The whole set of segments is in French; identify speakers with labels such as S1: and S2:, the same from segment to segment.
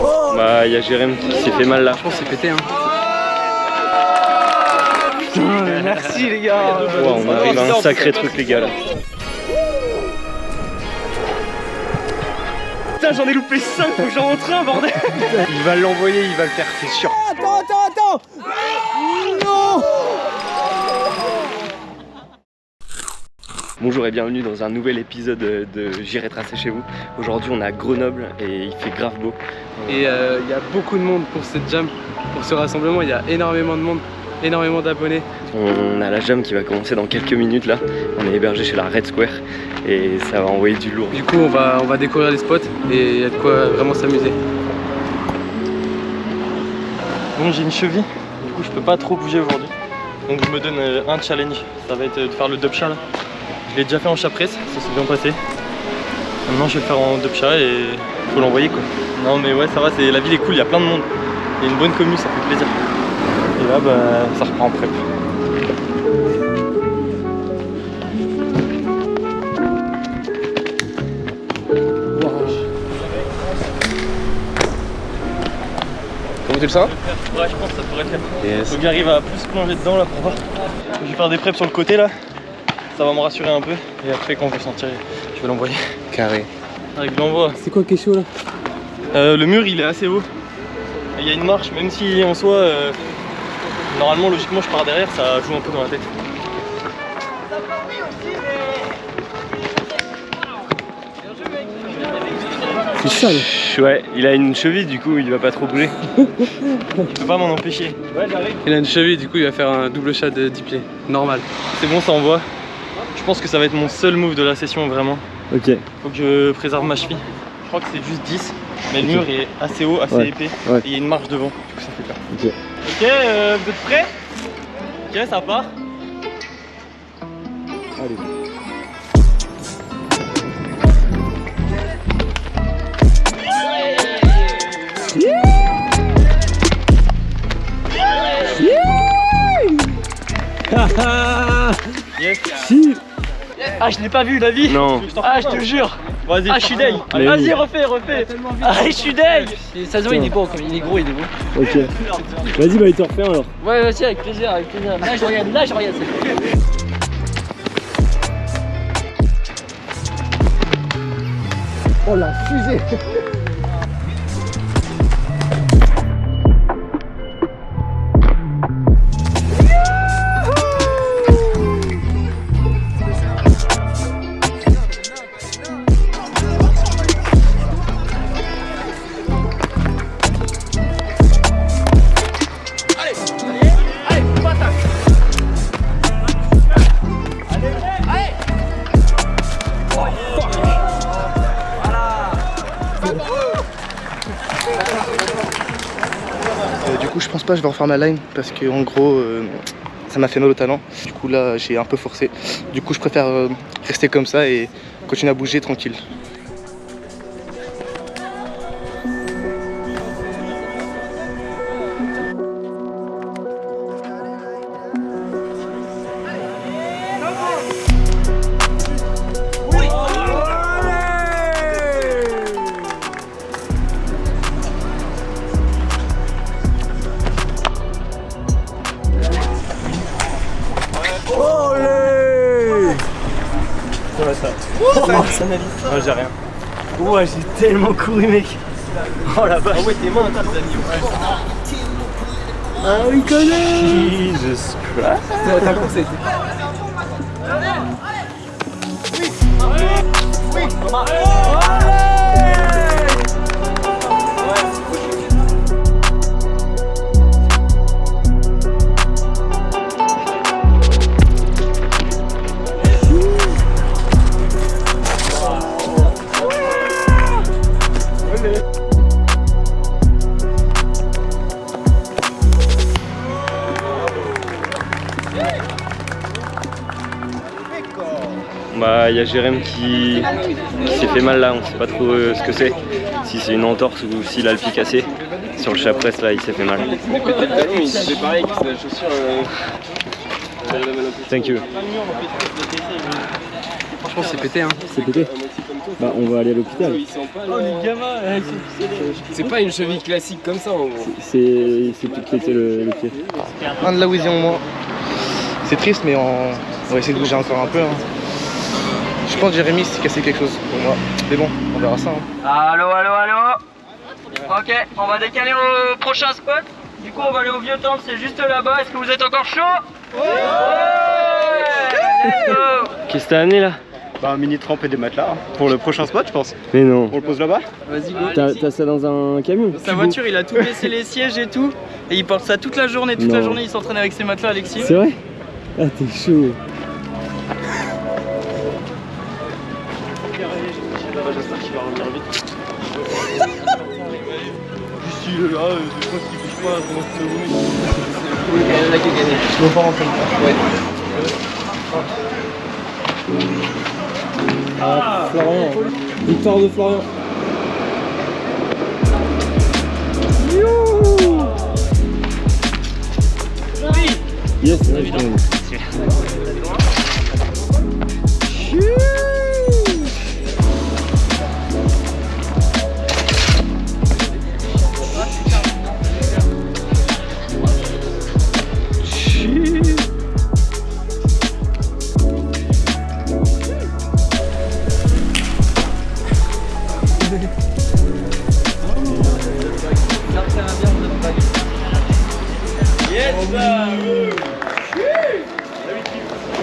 S1: Bah, il y a Jérém qui s'est fait mal là.
S2: Je pense que c'est pété. Hein. Putain, mais merci les gars.
S1: Wow, on arrive à un sacré truc, les gars là.
S2: Putain, j'en ai loupé 5, faut que j'en rentre un, bordel. il va l'envoyer, il va le faire, c'est sûr.
S3: Attends, attends, attends
S1: Bonjour et bienvenue dans un nouvel épisode de J'irai tracer chez vous. Aujourd'hui on est à Grenoble et il fait grave beau.
S2: Et euh, il y a beaucoup de monde pour cette jam, pour ce rassemblement, il y a énormément de monde, énormément d'abonnés.
S1: On a la jam qui va commencer dans quelques minutes là. On est hébergé chez la Red Square et ça va envoyer du lourd.
S2: Du coup on va, on va découvrir les spots et il y a de quoi vraiment s'amuser.
S4: Bon j'ai une cheville, du coup je peux pas trop bouger aujourd'hui. Donc je me donne euh, un challenge, ça va être de faire le dub chat là. Je l'ai déjà fait en chat presse, ça s'est bien passé. Maintenant je vais le faire en chat et faut l'envoyer quoi. Non mais ouais ça va, la ville est cool, il y a plein de monde. Il y a une bonne commune, ça fait plaisir. Et là bah ça reprend en prep.
S2: Comment tu le sens
S4: Ouais je pense que ça pourrait le faire.
S2: Yes.
S4: Faut que j'arrive à plus plonger dedans là pour voir. Je vais faire des preps sur le côté là. Ça va me rassurer un peu. Et après quand je vais sentir, je vais l'envoyer.
S2: Carré.
S4: Avec l'envoi.
S2: C'est quoi qui est chaud là?
S4: Euh, le mur il est assez haut. Il y a une marche, même si en soi, euh, normalement logiquement je pars derrière, ça joue un peu dans la tête.
S2: C'est.
S1: Ouais, il a une cheville du coup il va pas trop bouger.
S4: Je peux pas m'en empêcher. Ouais j'arrive.
S2: Il a une cheville, du coup il va faire un double chat de 10 pieds. Normal.
S4: C'est bon ça envoie. Je pense que ça va être mon seul move de la session vraiment.
S1: Ok.
S4: Faut que je préserve ma cheville. Je crois que c'est juste 10. Mais le mur est assez haut, assez
S1: Ouais.
S4: épais.
S1: Ouais.
S4: Et il y a une marche devant. Du coup ça fait peur.
S1: Ok.
S4: Ok, euh, vous êtes prêts? Ok, ça part.
S1: Allez.
S4: Yes. Ah, je l'ai pas vu, David
S1: Non.
S4: Ah, je te jure Vas-y, ah, je suis deg Vas-y, refais, refais Ah, je suis deg
S5: Ça se voit, il est beau, comme il est gros, il est beau.
S1: Ok. Vas-y bah il te refait alors.
S5: Ouais, vas-y, avec plaisir, avec plaisir. Là, je regarde, là, je regarde.
S3: Oh la fusée
S6: je vais refaire ma line parce que en gros, euh, ça m'a fait mal au talent. Du coup, là, j'ai un peu forcé. Du coup, je préfère euh, rester comme ça et continuer à bouger tranquille.
S4: Ouais, j'ai rien.
S1: Ouais j'ai tellement couru mec.
S4: Oh la vache Ah ouais, tes mains, t'as Dani.
S1: Ah oui connaît Jesus Christ.
S2: T'as commencé.
S1: Bah il y a Jérém qui, qui s'est fait mal là, on sait pas trop euh, ce que c'est. Si c'est une entorse ou s'il a le pied cassé. Sur le chapresse là il s'est fait mal.
S2: C'est pareil, c'est la chaussure.
S1: Thank you.
S2: Franchement, c'est pété, hein.
S1: C'est pété Bah, on va aller à l'hôpital.
S5: Oh, les gamins, ils ficelés.
S2: C'est pas une cheville classique comme ça en gros.
S1: C'est piqué le, le pied.
S6: Un de la Wheezy en moins. C'est triste, mais on... on va essayer de bouger encore un peu. hein. Je pense que Jérémy s'est cassé quelque chose pour moi. Mais bon, on verra ça. hein.
S5: Allô, allô, allô Ok, on va décaler au prochain spot. Du coup, on va aller au vieux temple, c'est juste là-bas. Est-ce que vous êtes encore chaud? Ouais, go
S1: Qu'est-ce que t'as amené là?
S3: Bah, un mini trempe et des matelas. hein. Pour le prochain spot, je pense.
S1: Mais non.
S3: On le pose là-bas?
S2: Vas-y, go.
S1: T'as ça dans un camion
S5: Sa voiture, il a tout laissé les sièges et tout. Et il porte ça toute la journée. Toute la journée, il s'entraîne avec ses matelas, Alexis.
S1: C'est vrai? Ah, t'es chaud.
S4: Là, euh, je pense qu'il bouge pas, comment tu le
S6: Je me prends en train
S1: Ah, Florian. Victoire de Florian. Yes.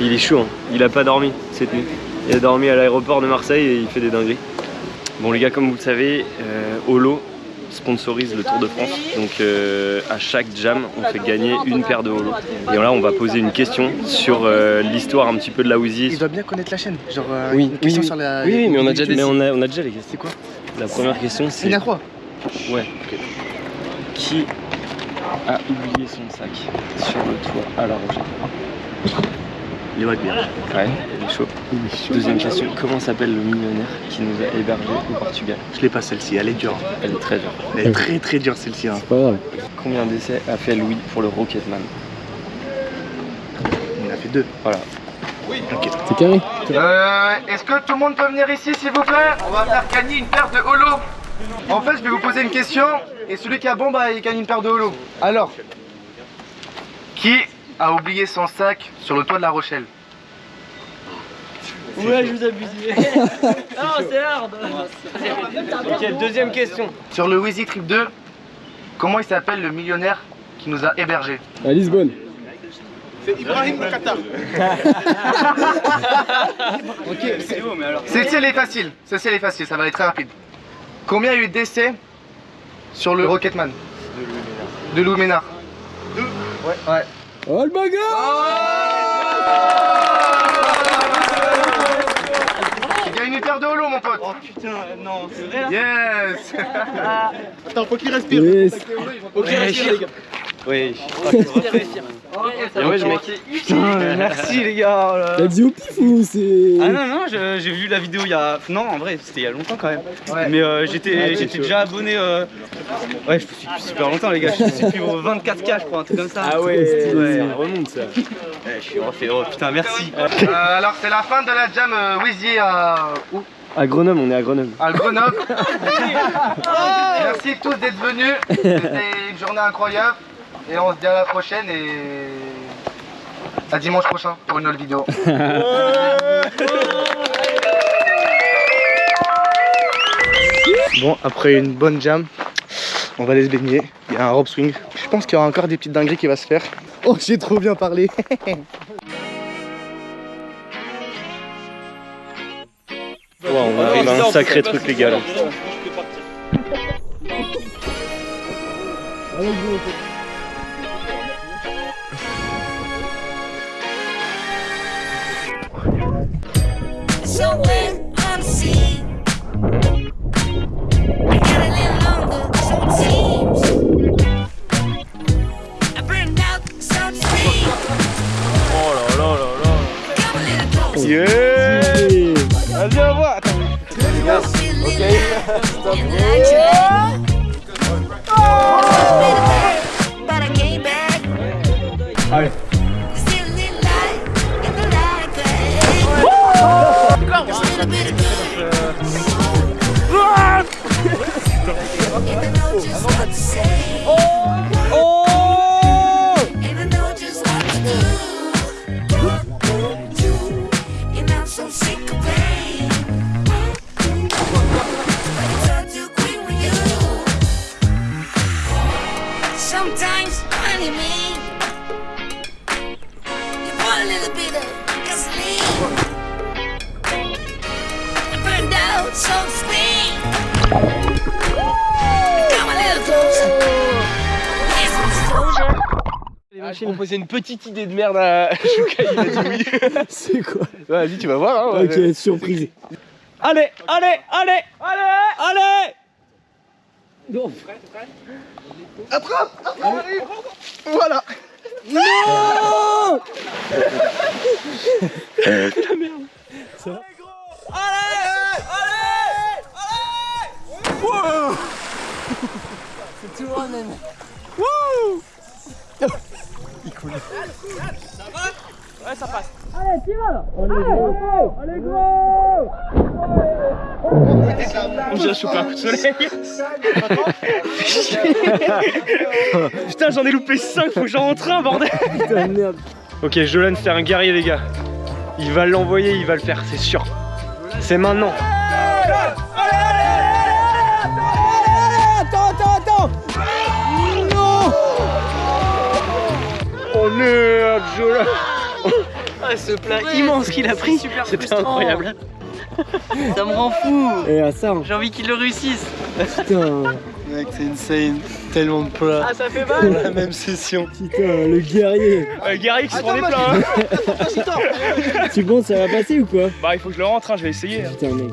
S1: Il est chaud, hein. il a pas dormi cette nuit. Il a dormi à l'aéroport de Marseille et il fait des dingueries. Bon les gars, comme vous le savez, euh, Holo sponsorise le Tour de France. Donc euh, à chaque jam, on fait gagner une paire de Holo. Et là, on va poser une question sur euh, l'histoire un petit peu de la
S6: Il
S1: Wheezy.
S6: doit bien connaître la chaîne. Genre, euh,
S1: Oui,
S6: une
S1: oui,
S6: question
S1: oui.
S6: sur la.
S1: Oui, oui, mais on a déjà,
S6: les-
S1: mais on a, on a déjà les questions.
S6: C'est quoi
S1: La première question, c'est
S6: à trois.
S1: Ouais. Qui a oublié son sac sur le toit à La Rochelle
S3: Il va être bien.
S1: Ouais, il est chaud. Deuxième question, comment s'appelle le millionnaire qui nous a hébergés au Portugal?
S3: Je l'ai pas celle-ci, elle est dure.
S1: Elle est très dure.
S3: Elle est très très dure celle-ci. hein.
S1: Pas grave. Combien d'essais a fait Louis pour le Rocketman?
S3: Il en a fait deux.
S1: Voilà.
S3: C'est carré
S6: Euh, Est-ce que tout le monde peut venir ici, s'il vous plaît? On va faire gagner une paire de holo. En fait, je vais vous poser une question, et celui qui a bon, bah, il gagne une paire de holo. Alors, qui a oublié son sac sur le toit de la Rochelle?
S5: Ouais, je vous abuse. non, c'est hard.
S1: Ok, deuxième question.
S6: Sur le Wheezy Trip 2, comment il s'appelle le millionnaire qui nous a hébergés?
S3: À Lisbonne.
S6: Celle-ci, elle est facile. Celle-ci, elle est facile, ça va être très rapide. Combien il y a eu de décès sur le Rocketman De Lou Ménard. Deux Ouais. ouais.
S3: Oh le bagarre
S6: Tu gagnes une paire de holo, mon pote.
S5: Oh putain, non, c'est vrai là
S6: Yes
S3: Attends, faut qu'il respire.
S5: Ok, respire, les gars.
S1: Oui.
S5: Et ouais, je mec. Putain, merci les gars. oh.
S3: T'as dit au pif ou c'est.
S7: Ah non, non, j'ai vu la vidéo il y a. Non, en vrai, c'était il y a longtemps quand même.
S6: Ouais.
S7: Mais euh, j'étais j'étais déjà abonné. euh, Ouais, je me suis depuis super longtemps, les gars. Je suis depuis au 24K, je crois, un truc comme ça.
S3: Ah ouais,
S7: Ouais.
S3: ça remonte ça.
S7: Ouais, je suis refait. Oh putain, merci.
S6: Euh, Alors, c'est la fin de la jam euh, Wheezy à, où?
S1: À Grenoble, on est à Grenoble.
S6: à Grenoble. Merci tous d'être venus. C'était une journée incroyable. Et on se dit à la prochaine et à dimanche prochain pour une autre vidéo. Bon, après une bonne jam, on va aller se baigner. Il y a un rope swing. Je pense qu'il y aura encore des petites dingueries qui va se faire. Oh, j'ai trop bien parlé.
S1: Wow, on arrive à un sacré truc les gars là.
S8: So when I'm sea, I got a little longer, so it seems. I burned out some steam.
S4: Oh là là là là.
S8: Come a little closer.
S3: Yeah
S7: Vas-y, au revoir.
S8: Okay. But
S2: Proposais une petite idée de merde à Chouka, il a dit oui.
S3: C'est quoi
S2: Vas-y, tu vas voir. Hein,
S3: Ok, surprise.
S5: Allez, allez, allez, allez, allez.
S3: Non.
S6: Voilà
S1: J'ai chopé un coup de soleil. Putain, j'en ai loupé 5, faut que j'en rentre un, bordel.
S3: Putain, merde.
S1: Ok, Jolan, c'est un guerrier, les gars. Il va l'envoyer, il va le faire, c'est sûr. C'est maintenant. Oh merde, Jolan.
S5: Ah, ce plat immense qu'il a pris,
S1: C'était incroyable.
S5: Ça me rend fou
S3: Et à ça, hein.
S5: J'ai envie qu'il le réussisse
S3: putain,
S4: Mec, c'est insane. Tellement de plats.
S5: Ah, ça fait mal
S4: La même session.
S3: putain, le guerrier.
S1: Euh, guerrier qui se prend des plats. hein.
S3: Tu penses ça va passer ou quoi?
S1: Bah, il faut que je le rentre, hein, je vais essayer.
S3: Putain, mec.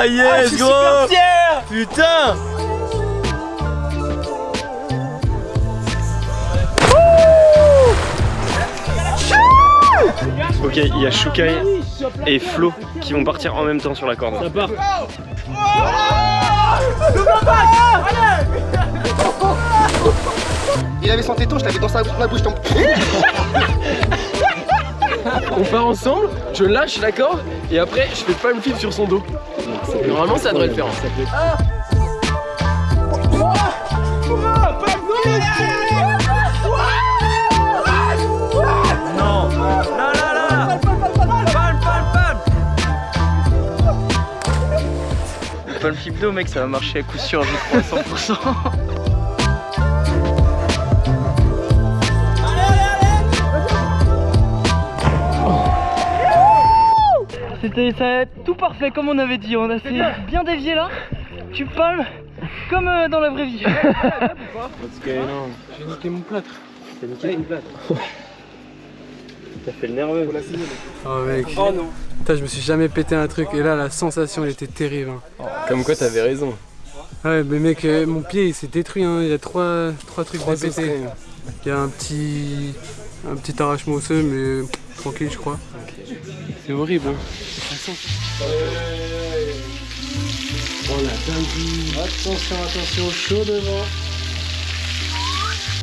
S1: Ah yes, gros Putain Ok, il y a Shukai et Flo qui vont partir en même temps sur la corde.
S3: Ça part.
S6: Il avait son téton, je l'avais dans sa dans la bouche.
S2: On part ensemble, je lâche la corde et après je fais pas le flip sur son dos. Normalement ça devrait le faire.
S5: Pas le flip d'eau, mec, ça va marcher à coup sûr, je crois, à 100%. Ça, tout parfait comme on avait dit, on a fait bien dévié là. Tu palmes comme euh, dans la vraie vie.
S2: J'ai niqué mon plâtre. T'as niqué mon plâtre.
S1: T'as fait le nerveux.
S2: Oh mec. Putain, je me suis jamais pété un truc et là la sensation elle était terrible. hein. Comme quoi t'avais raison. Ouais mais mec, euh, mon pied il s'est détruit, hein. il y a trois, trois trucs de pété. Il y a un petit, un petit arrachement osseux mais pff, tranquille je crois. C'est horrible. Hein.
S4: Attention, attention, chaud devant.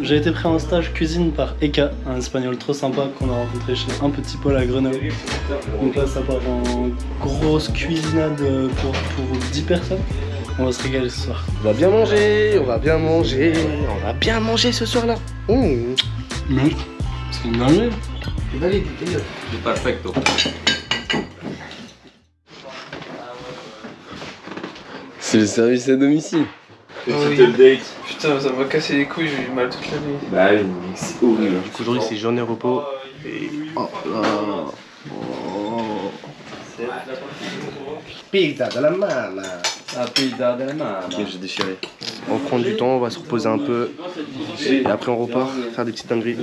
S4: J'ai été pris en stage cuisine par Eka, un espagnol trop sympa qu'on a rencontré chez un petit Paul à Grenoble. Donc là, ça part en grosse cuisinade pour, pour 10 personnes. On va se régaler ce soir.
S6: On va bien manger, on va bien manger, on va bien manger ce soir-là. Mmh.
S4: Mais c'est une dinguerie.
S6: Valide,
S2: C'est le service à domicile.
S1: date.
S2: Putain, ça m'a cassé les couilles, j'ai eu mal toute la nuit.
S1: Bah oui, c'est horrible.
S6: Aujourd'hui, c'est journée repos. Et. Oh là. Pizza de la mama.
S1: Ok, j'ai déchiré. On prend du temps, on va se reposer un peu. Et après, on repart faire des petites dingueries.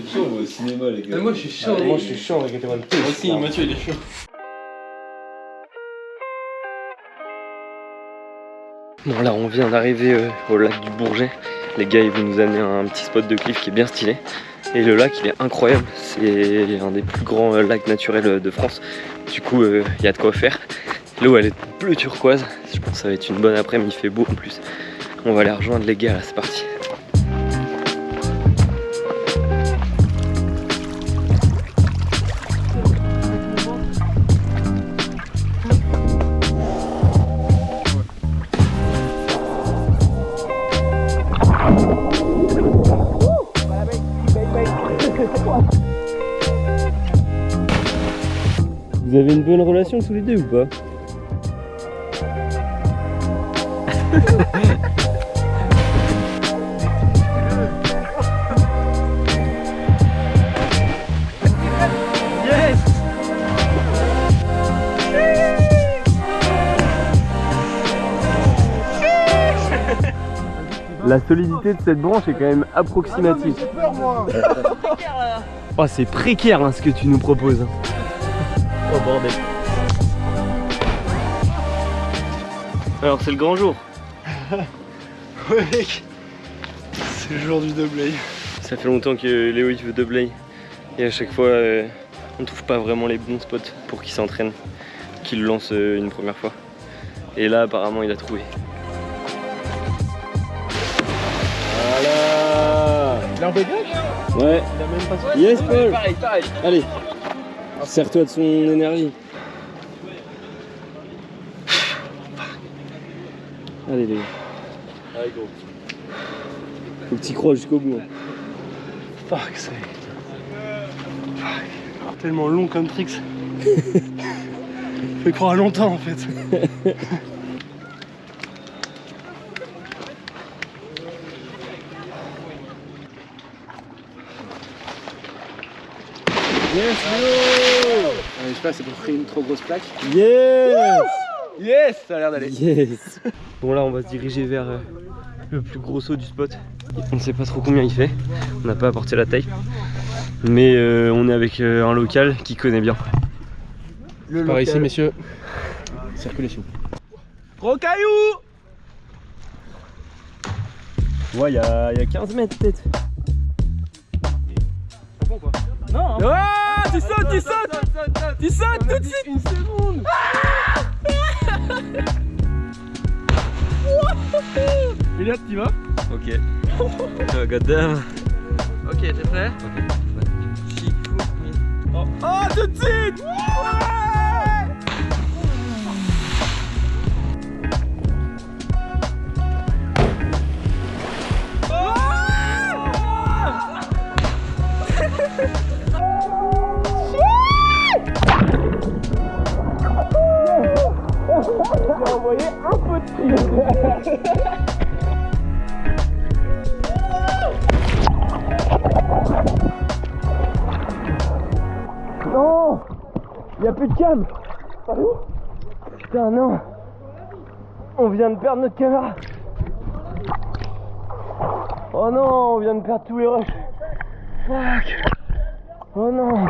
S2: moi je suis chaud, moi je suis chaud, regardez-moi le pied.
S4: Aussi, Mathieu, il est chaud.
S1: Bon, là, on vient d'arriver euh, au lac du Bourget. Les gars, ils vont nous amener un petit spot de cliff qui est bien stylé. Et le lac, il est incroyable. C'est un des plus grands euh, lacs naturels euh, de France. Du coup, il y a de quoi faire. L'eau, elle est bleu turquoise. Je pense que ça va être une bonne après-midi. Il fait beau en plus. On va aller rejoindre les gars, là, c'est parti. ou pas La solidité de cette branche est quand même approximative. Oh, c'est précaire hein, ce que tu nous proposes. Oh bordel. Alors c'est le grand jour.
S9: Ouais mec, c'est le jour du doublé.
S1: Ça fait longtemps que Léo il veut doubler et à chaque fois euh, on trouve pas vraiment les bons spots pour qu'il s'entraîne, qu'il lance euh, une première fois. Et là apparemment il a trouvé. Voilà
S9: Il est en dégage
S1: Ouais
S9: Il a même pas
S1: Yes Paul
S3: Pareil, pareil.
S1: Allez Sers-toi de son énergie. Allez les gars.
S9: Allez gros.
S1: Faut que tu crois jusqu'au bout. hein.
S9: Fuck sake. Fuck. Tellement long comme tricks. Fait croire longtemps en fait.
S1: Yes Léo
S3: Je sais pas, c'est pour créer une trop grosse plaque.
S1: Yes
S3: Yes, ça a l'air d'aller.
S1: Yes Bon là on va se diriger vers euh, le plus gros saut du spot. On ne sait pas trop combien il fait, on n'a pas apporté la taille. Mais euh, on est avec euh, un local qui connaît bien.
S9: Par ici messieurs. Circulation.
S3: Gros caillou
S1: Ouais, il y, a y a 15 mètres peut-être.
S3: Ah, tu sautes, tu sautes Tu sautes tout de suite Une seconde
S9: Elliot, tu vas?
S1: Ok. oh, goddamn.
S5: Ok, t'es prêt?
S3: Oh, tout de suite
S1: Y'a plus de câble Putain non. On vient de perdre notre caméra. Oh non, on vient de perdre tous les rushs. Fuck. Oh non